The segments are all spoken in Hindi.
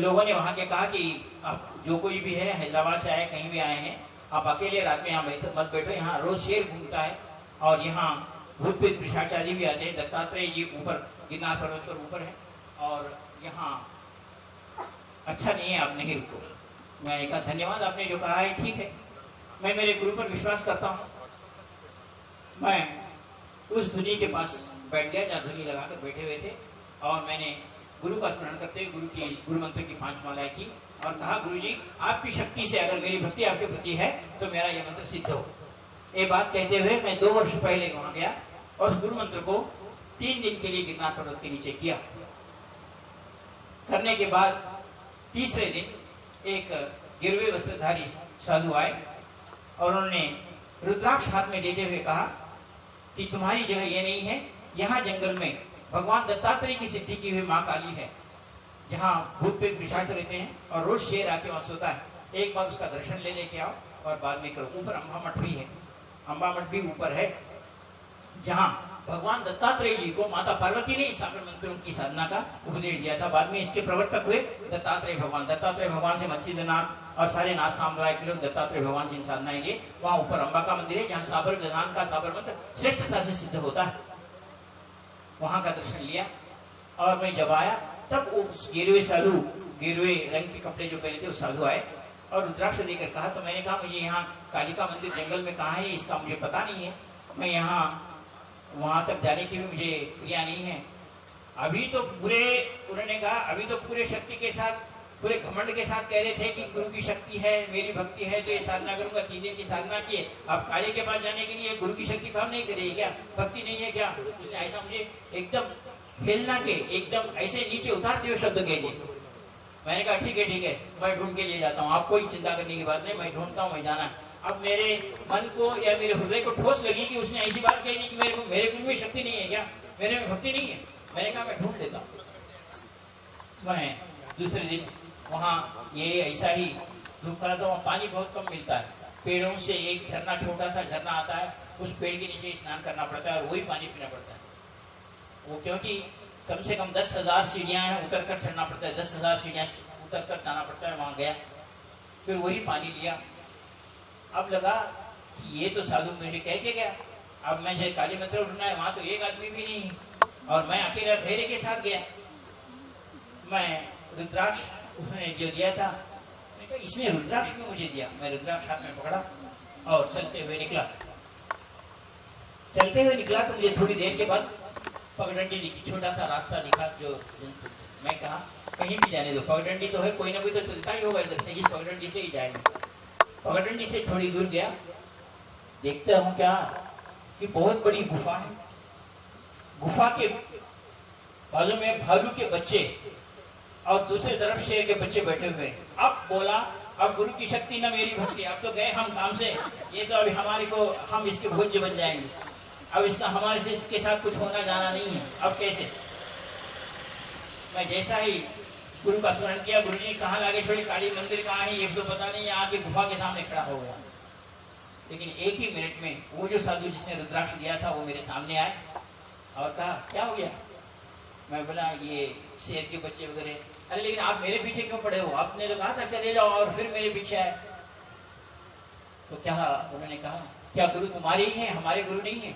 लोगों ने वहाँ के कहा कि आप जो कोई भी है, हैदराबाद से आए, कहीं भी आए हैं, आप अकेले रात में यहाँ बैठो, मत बैठो। यहाँ रोज शेर घूमता है और यहाँ भूत पिशाचारी भी आते हैं। दत्तात्रेय जी ऊपर, गिरनार पर्वत पर ऊपर है और यहाँ अच्छा नहीं है, आप नहीं रुको। मैंने कहा धन्यवाद आपने जो कहा है, ठीक है। मैं मेरे गुरु पर विश्वास करता हूँ। मैं उस धुनी के पास बैठ गया, जहाँ धुनी लगा कर बैठे हुए थे और मैंने गुरु का स्मरण करते हुए गुरु की, गुरु मंत्र की पाँच मालाएँ की और कहा गुरु जी आपकी शक्ति से अगर मेरी भक्ति आपके प्रति है तो मेरा यह मंत्र सिद्ध हो। ये बात कहते हुए मैं दो वर्ष पहले वहाँ गया और उस गुरु मंत्र को तीन दिन के लिए गिरनार पर्वत के नीचे किया। करने के बाद तीसरे दिन एक गिरवे वस्त्रधारी साधु आए और उन्होंने रुद्राक्ष हाथ में देते हुए कहा कि तुम्हारी जगह ये नहीं है, यहाँ जंगल में भगवान दत्तात्रेय की सिद्धि की हुई माँ काली है। जहाँ भूत प्रेत पिशाच रहते हैं और रोज शेर आके वहाँ सोता है। एक बार उसका दर्शन ले लेके आओ और बाद में करो। ऊपर अम्बा मठ भी है। अम्बा मठ भी ऊपर है, जहाँ भगवान दत्तात्रेय जी को माता पार्वती ने सागर मंत्रों की साधना का उपदेश दिया था। बाद में इसके प्रवर्तक हुए दत्तात्रेय भगवान। दत्तात्रेय भगवान से मच्छिंद्रनाथ और सारे नाथ साम्राज्य के लोग दत्तात्रेय भगवान से इन साधनाएँ लिए। वहाँ ऊपर अम्बा का मंदिर है, जहाँ साबर विधान का साबर मंत्र श्रेष्ठता से सिद्ध होता है। वहाँ का दर्शन लिया। और मैं जब आया, तब उस गिरवे साधु गिरवे रंग के कपड़े जो पहने थे, वो साधु आए और रुद्राक्ष देकर कहा तो मैंने कहा, मुझे यहाँ कालिका मंदिर जंगल में कहा है? इसका मुझे पता नहीं है। मैं यहाँ, वहाँ तक जाने की भी मुझे क्रिया नहीं है। अभी तो पूरे, उन्होंने कहा, अभी तो पूरे शक्ति के साथ पूरे घमंड के साथ कह रहे थे कि गुरु की शक्ति है, मेरी भक्ति है तो ये साधना करूँगा, तीन दिन की साधना की अब काले के पास जाने के लिए गुरु की शक्ति काम नहीं करेगी क्या? भक्ति नहीं है क्या? उसने ऐसा मुझे एकदम हिलना के, एकदम ऐसे नीचे उतारते हुए शब्द कह दिए। मैंने कहा, ठीक है ठीक है, मैं ढूंढ के लिए जाता हूँ। आप कोई चिंता करने की बात नहीं, मैं ढूंढता हूँ, मैं जाना अब मेरे मन को या मेरे हृदय को ठोस लगी कि उसने ऐसी बात कही कि मेरे मेरे में शक्ति नहीं है क्या? मेरे में भक्ति नहीं है। मैंने कहा, मैं ढूंढ लेता हूँ। मैं दूसरे दिन वहाँ ये ऐसा ही धूप था वहाँ पानी बहुत कम मिलता है। पेड़ों से एक झरना छोटा सा झरना आता है, उस पेड़ के नीचे स्नान करना पड़ता है और वही पानी पीना पड़ता है। वो क्योंकि कम से कम दस हज़ार सीढ़ियाँ हैं उतर कर चढ़ना पड़ता है, दस हज़ार सीढ़ियाँ उतर कर जाना पड़ता है, वहाँ गया। फिर वही पानी लिया। अब लगा कि ये तो साधु मुझे कह के गया। अब मैं जो काली मंत्र उठना है, वहाँ तो एक आदमी भी नहीं। और मैं अकेला धैर्य के साथ गया। मैं रुद्राक्ष उसने जो दिया था इसने रुद्राक्ष क्यों मुझे दिया। मैं रुद्राक्ष हाथ में पकड़ा और चलते हुए निकला। चलते हुए निकला तो मुझे थोड़ी देर के बाद पगडंडी दिखी। छोटा सा रास्ता दिखा जो मैं कहा, कहीं भी जाने दो। पगडंडी तो है, कोई ना कोई तो चलता ही होगा इधर से। इस पगडंडी से ही जाएँगे। पगडंडी से थोड़ी दूर गया। देखता हूँ क्या, कि बहुत बड़ी गुफा है। गुफा के बाजू में भालू के बच्चे और दूसरी तरफ़ शेर के बच्चे बैठे हुए। अब बोला, अब गुरु की शक्ति न मेरी भक्ति, अब तो गए हम काम से। ये तो अभी हमारे को, हम इसके भोज्य बन जाएँगे। अब इसका हमारे से इसके साथ कुछ होना जाना नहीं है। अब कैसे? मैं जैसा ही गुरु का स्मरण किया, गुरु जी, कहाँ लागे छोड़ी काली मंदिर कहाँ है, ये तो पता नहीं, यहाँ की गुफा के सामने खड़ा हो गया। लेकिन एक ही मिनट में, वो जो साधु जिसने रुद्राक्ष दिया था, वो मेरे सामने आए और कहा, क्या हो गया? मैं बोला, ये शेर के बच्चे वगैरह अरे, लेकिन आप मेरे पीछे क्यों पड़े हो? आपने तो कहा था, चले जाओ और फिर मेरे पीछे आए। तो क्या उन्होंने कहा, क्या गुरु तुम्हारे ही है? हमारे गुरु नहीं है?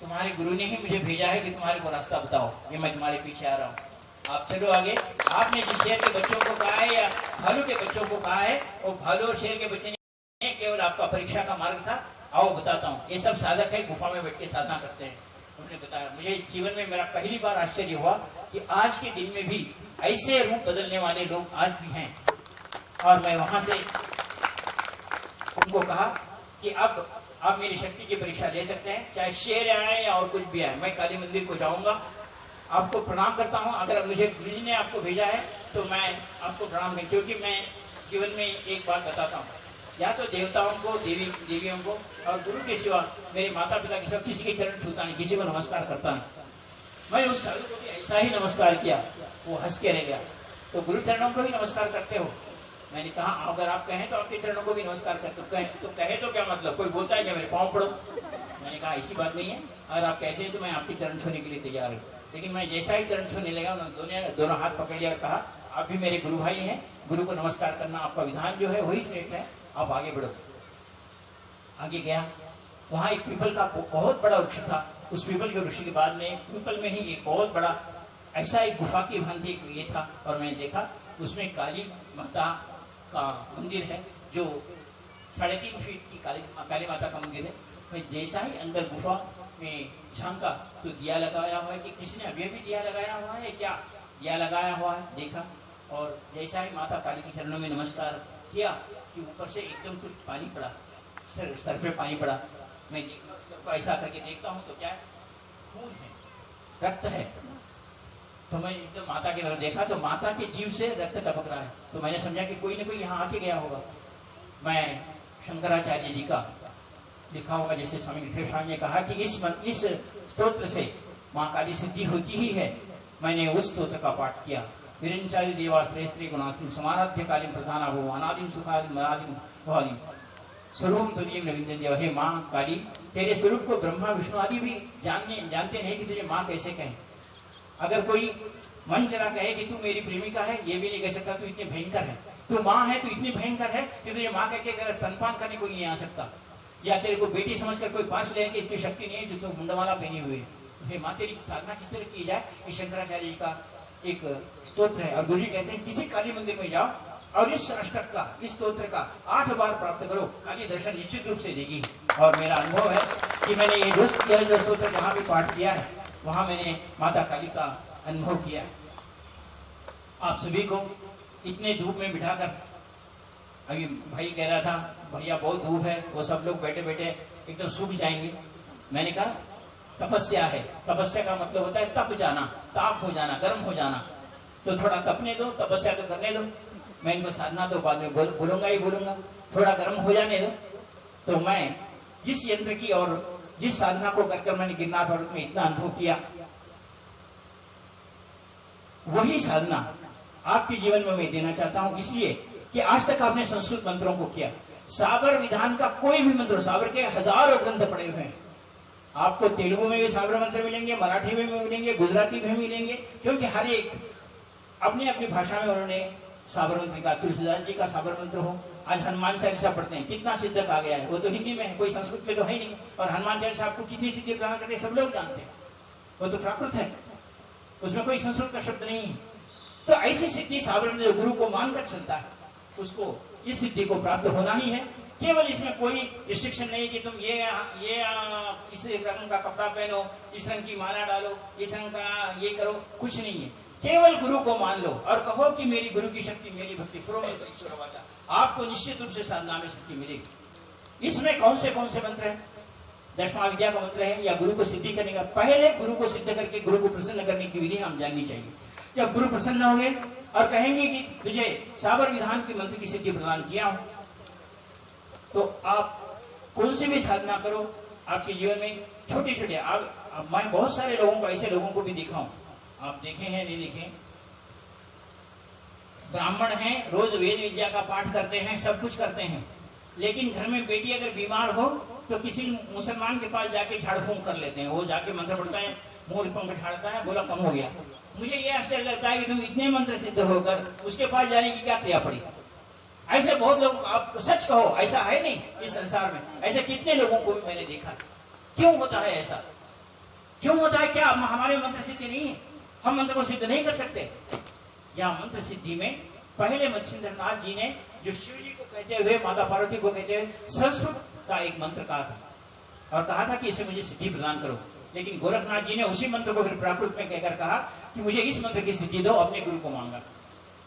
तुम्हारे गुरु ने ही मुझे भेजा है कि तुम्हारे को रास्ता बताओ ये मैं तुम्हारे पीछे आ रहा हूँ। आप चलो आगे। आपने जिस शेर के बच्चों को कहा है या भालू के बच्चों को कहा है, वो भालू और शेर के बच्चे ने केवल आपका परीक्षा का मार्ग था। आओ, बताता हूँ। ये सब साधक है, गुफा में बैठ के साधना करते हैं। उन्होंने बताया, मुझे जीवन में मेरा पहली बार आश्चर्य हुआ कि आज के दिन में भी ऐसे रूप बदलने वाले लोग आज भी हैं। और मैं वहाँ से उनको कहा कि अब आप मेरी शक्ति की परीक्षा ले सकते हैं, चाहे शेर आए या और कुछ भी आए। मैं काली मंदिर को जाऊँगा। आपको प्रणाम करता हूँ। अगर मुझे गुरु ने आपको भेजा है तो मैं आपको प्रणाम नहीं क्योंकि मैं जीवन में एक बात बताता हूँ। या तो देवताओं को, देवी, देवियों को और गुरु के सिवा मेरे माता पिता के सिवा किसी के चरण छूता नहीं, किसी को नमस्कार करता नहीं। मैं उस साधु को भी ऐसा ही नमस्कार किया, वो हंस के रह गया। तो गुरु चरणों को भी नमस्कार करते हो? मैंने कहा, अगर आप कहें तो आपके चरणों को भी नमस्कार करते हो। कहे तो कहे तो क्या मतलब? कोई बोलता है क्या मेरे पाँव पड़ो? मैंने कहा, ऐसी बात नहीं है। अगर आप कहते हैं तो मैं आपके चरण छूने के लिए तैयार हूँ। लेकिन मैं जैसा ही चरण छूने लगा, उन्होंने दोनों दोनों हाथ पकड़ लिया और कहा, आप भी मेरे गुरु भाई हैं। गुरु को नमस्कार करना आपका विधान जो है, वही श्रेष्ठ है। आप आगे बढ़ो। आगे गया। वहाँ एक पीपल का बहुत बड़ा वृक्ष था। उस पीपल के वृक्ष के बाद में, पीपल में ही एक बहुत बड़ा ऐसा एक गुफा की भांति एक ये था और मैंने देखा, उसमें काली माता का मंदिर है, जो साढ़े तीन फीट की काली काली माता का मंदिर है। मैं जैसा ही अंदर गुफा में झांका तो दिया लगाया हुआ है कि किसी ने अभी अभी दिया लगाया हुआ है क्या दिया लगाया हुआ है, देखा। और जैसा ही माता काली के चरणों में नमस्कार किया कि ऊपर से एकदम कुछ पानी पड़ा, सर सर पे पानी पड़ा। मैं ऐसा करके देखता हूँ तो क्या खून है रक्त है। तो मैं एकदम माता की तरफ़ देखा तो माता के जीव से रक्त टपक रहा है। तो मैंने समझा कि कोई ना कोई यहाँ आके गया होगा। मैं शंकराचार्य जी का लिखा होगा जैसे स्वामी विश्वेश्वर ने कहा कि इस मन, इस स्तोत्र से माँ काली सिद्धि होती ही है। मैंने उस स्तोत्र का पाठ किया। विरंचारी देवास्त्र स्त्री गुणास्त्री समाराध्य कालीन प्रधान भो अनादिम सुखादिम भवादिम। स्वरूप तुझे रविंद्र देव हे माँ काली, तेरे स्वरूप को ब्रह्मा, विष्णु आदि भी जानने जानते नहीं कि तुझे माँ कैसे कहें। अगर कोई मन चला कहे कि तू मेरी प्रेमिका है, ये भी नहीं कह सकता, तू इतनी भयंकर है। तू माँ है, तू इतनी भयंकर है कि तुझे माँ कहकर तेरा स्तनपान करने कोई नहीं आ सकता। या तेरे को बेटी समझकर कोई पास लेने की इसकी शक्ति नहीं है, जो तू मुंडवाला पहनी हुई है। हे माँ, तेरी साधना किस तरह की जाए ये शंकराचार्य जी का एक स्त्रोत्र है और गुरु जी कहते हैं, किसी काली मंदिर में जाओ और इस अष्टक का, इस स्त्रोत्र का आठ बार प्राप्त करो। काली दर्शन निश्चित रूप से देगी। और मेरा अनुभव है कि मैंने ये जो स्तोत्र जहाँ भी पाठ किया है, वहाँ मैंने माता काली का अनुभव किया है। आप सभी को इतने धूप में बिठाकर, अभी भाई कह रहा था, भैया, बहुत धूप है, वो सब लोग बैठे बैठे एकदम सूख जाएँगे। मैंने कहा, तपस्या है। तपस्या का मतलब होता है तप जाना, ताप हो जाना, गर्म हो जाना। तो थोड़ा तपने दो, तपस्या तो करने दो। मैं इनको साधना तो बाद में बोल, बोलूँगा ही बोलूँगा। थोड़ा गर्म हो जाने दो। तो मैं जिस यंत्र की और जिस साधना को करके मैंने गिरनाथ और में इतना अनुभव किया वही साधना आपके जीवन में मैं देना चाहता हूँ। इसलिए कि आज तक आपने संस्कृत मंत्रों को किया। साबर विधान का कोई भी मंत्र साबर के हज़ारों ग्रंथ पड़े हुए हैं। आपको तेलुगु में भी साबर मंत्र मिलेंगे मराठी में भी मिलेंगे गुजराती में मिलेंगे क्योंकि हर एक अपनी अपनी भाषा में उन्होंने साबर मंत्र का, तुलसीदास जी का साबर मंत्र हो, आज हनुमान चालीसा पढ़ते हैं, कितना सिद्धक आ गया है, वो तो हिंदी में है, कोई संस्कृत में तो है नहीं, और हनुमान चालीसा आपको कितनी सिद्धि प्रदान करते सब लोग जानते हैं, वो तो प्राकृत है, उसमें कोई संस्कृत का शब्द नहीं है। तो ऐसी सिद्धि साबर जो गुरु को मानकर चलता है, उसको इस सिद्धि को प्राप्त होना ही है, केवल इसमें कोई रिस्ट्रिक्शन नहीं कि तुम ये ये, इस रंग का कपड़ा पहनो, इस रंग की माला डालो, इस रंग का ये करो, कुछ नहीं है। केवल गुरु को मान लो और कहो कि मेरी गुरु की शक्ति, मेरी भक्ति आपको निश्चित रूप से साधना में शक्ति मिलेगी। इसमें कौन से कौन से मंत्र है? दशमा विद्या का मंत्र है या गुरु को सिद्धि करने का? पहले गुरु को सिद्ध करके, गुरु को प्रसन्न करने की विधि हम जाननी चाहिए। जब गुरु प्रसन्न हो गए और कहेंगे कि तुझे साबर विधान के मंत्र की सिद्धि प्रदान किया हूँ तो आप कौन सी भी साधना करो, आपके जीवन में छोटे छोटे आप, मैं बहुत सारे लोगों को, ऐसे लोगों को भी देखा हूँ आप देखे हैं, नहीं देखे? ब्राह्मण हैं, रोज वेद विद्या का पाठ करते हैं, सब कुछ करते हैं। लेकिन घर में बेटी अगर बीमार हो तो किसी मुसलमान के पास जाके झाड़ फूंक कर लेते हैं। वो जाके मंत्र पढ़ता है मुँह पंख झाड़ता है, बोला, कम हो गया। मुझे ये आश्चर्य लगता है कि तुम इतने मंत्र सिद्ध होकर उसके पास जाने की क्या क्रिया पड़ी? ऐसे बहुत लोग, आप सच कहो, ऐसा है नहीं इस संसार में। ऐसे कितने लोगों को मैंने देखा। क्यों होता है ऐसा? क्यों होता है? क्या हमारे मंत्र सिद्धि नहीं है? हम मंत्र को सिद्ध नहीं कर सकते। या मंत्र सिद्धि में पहले मच्छिंद्र नाथ जी ने जो शिव जी को कहते हुए, माता पार्वती को कहते हुए, संस्कृत का एक मंत्र कहा था। और कहा था कि इसे मुझे सिद्धि प्रदान करो। लेकिन गोरखनाथ जी ने उसी मंत्र को फिर प्राकृत में कहकर कहा कि मुझे इस मंत्र की सिद्धि दो, अपने गुरु को मांगा।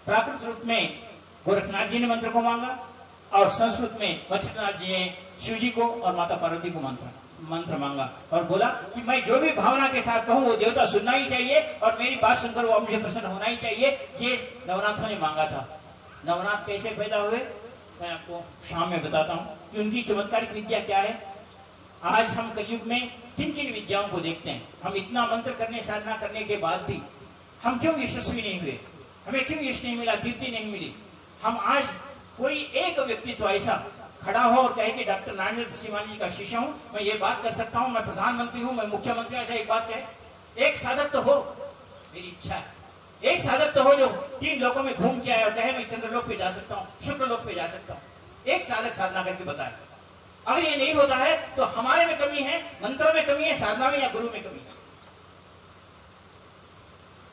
प्राकृत रूप में गोरखनाथ जी ने मंत्र को मांगा और संस्कृत में वत्सनाथ जी ने शिव जी को और माता पार्वती को मंत्र मंत्र मांगा और बोला कि मैं जो भी भावना के साथ कहूँ, वो देवता सुनना ही चाहिए और मेरी बात सुनकर वो मुझे प्रसन्न होना ही चाहिए। ये नवनाथों ने मांगा था। नवनाथ कैसे पैदा हुए? मैं आपको शाम में बताता हूँ कि उनकी चमत्कारिक विद्या क्या है। आज हम कलयुग में किन किन विद्याओं को देखते हैं? हम इतना मंत्र करने, साधना करने के बाद भी हम क्यों यशस्वी नहीं हुए? हमें क्यों यश नहीं मिला, कीर्ति नहीं मिली? हम आज कोई एक व्यक्तित्व ऐसा खड़ा हो और कहे कि डॉक्टर नारायण सिवानी जी का शिष्य हूँ, मैं ये बात कर सकता हूँ, मैं प्रधानमंत्री हूँ, मैं मुख्यमंत्री ऐसा एक बात कहे। एक साधक तो हो, मेरी इच्छा है। एक साधक तो हो जो तीन लोगों में घूम के आया और कहे, मैं चंद्रलोक पे जा सकता हूँ शुक्र लोक पे जा सकता हूँ। एक साधक साधना करके बताए। अगर ये नहीं होता है तो हमारे में कमी है, मंत्रों में कमी है, साधना में या गुरु में कमी है?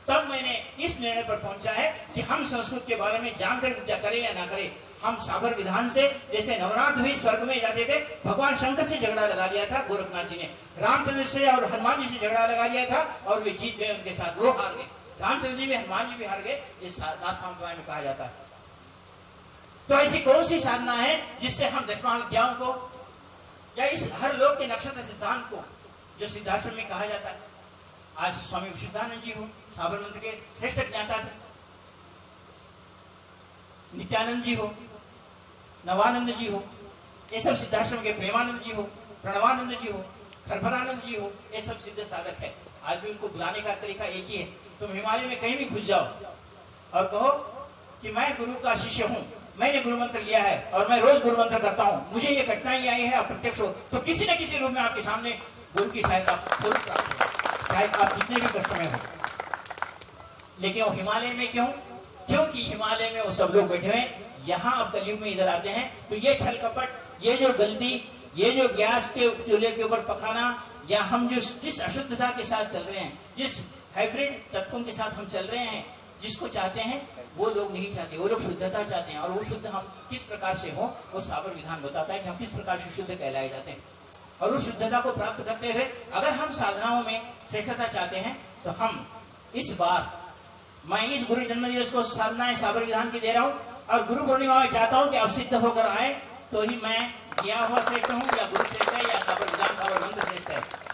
तब मैंने इस निर्णय पर पहुँचा है कि हम संस्कृत के बारे में जानकर विद्या करें या ना करें। हम साबर विधान से, जैसे नवरात्र भी स्वर्ग में जाते थे, भगवान शंकर से झगड़ा लगा लिया था, गोरखनाथ जी ने। रामचंद्र से और हनुमान जी से झगड़ा लगा लिया था, और वे जीत गए, उनके साथ वो हार गए। रामचंद्र जी भी, हनुमान जी भी हार गए इस नाथ में कहा जाता है। तो ऐसी कौन सी साधना है जिससे हम विद्याओं को, या इस हर लोग के नक्षत्र सिद्धांत को, जो सिद्धाश्रम में कहा जाता है आज स्वामी विशुद्धानंद जी हो साबर मंत्र के श्रेष्ठ ज्ञाता थे। नित्यानंद जी हो नवानंद जी हो, ये सब सिद्धाश्रम के प्रेमानंद जी हो प्रणवानंद जी हो खरभरानंद जी हो, ये सब सिद्ध साधक है। आज भी उनको बुलाने का तरीका एक ही है, तुम हिमालय में कहीं भी घुस जाओ और कहो कि मैं गुरु का शिष्य हूँ, मैंने गुरु मंत्र लिया है और मैं रोज गुरु मंत्र करता हूँ, मुझे ये घटनाएँ आई है अप्रत्यक्ष हो तो किसी न किसी रूप में आपके सामने गुरु की सहायता प्राप्त चाहे आप कितने भी कष्ट में हो। लेकिन वो हिमालय में क्यों? क्योंकि हिमालय में वो सब लोग बैठे हुए यहाँ अब कलयुग में इधर आते हैं। तो ये छल कपट, ये जो गलती, ये जो गैस के चूल्हे के ऊपर पकाना, या हम जो जिस अशुद्धता के साथ चल रहे हैं, जिस हाइब्रिड तत्वों के साथ हम चल रहे हैं, जिसको चाहते हैं, वो लोग नहीं चाहते। वो लोग शुद्धता चाहते हैं। और वो शुद्ध हम किस प्रकार से हो, वो साबर विधान बताता है कि हम किस प्रकार से शुद्ध कहलाए जाते हैं। और उस शुद्धता को प्राप्त करते हुए अगर हम साधनाओं में श्रेष्ठता चाहते हैं तो हम इस बार, मैं इस गुरु जन्म दिवस को साधनाएँ साबर विधान की दे रहा हूँ और गुरु पूर्णिमा में चाहता हूँ कि अब सिद्ध होकर आए तो ही मैं किया हुआ श्रेष्ठ हूँ या गुरु श्रेष्ठ है या साबर विधान साबर मंत्र श्रेष्ठ है।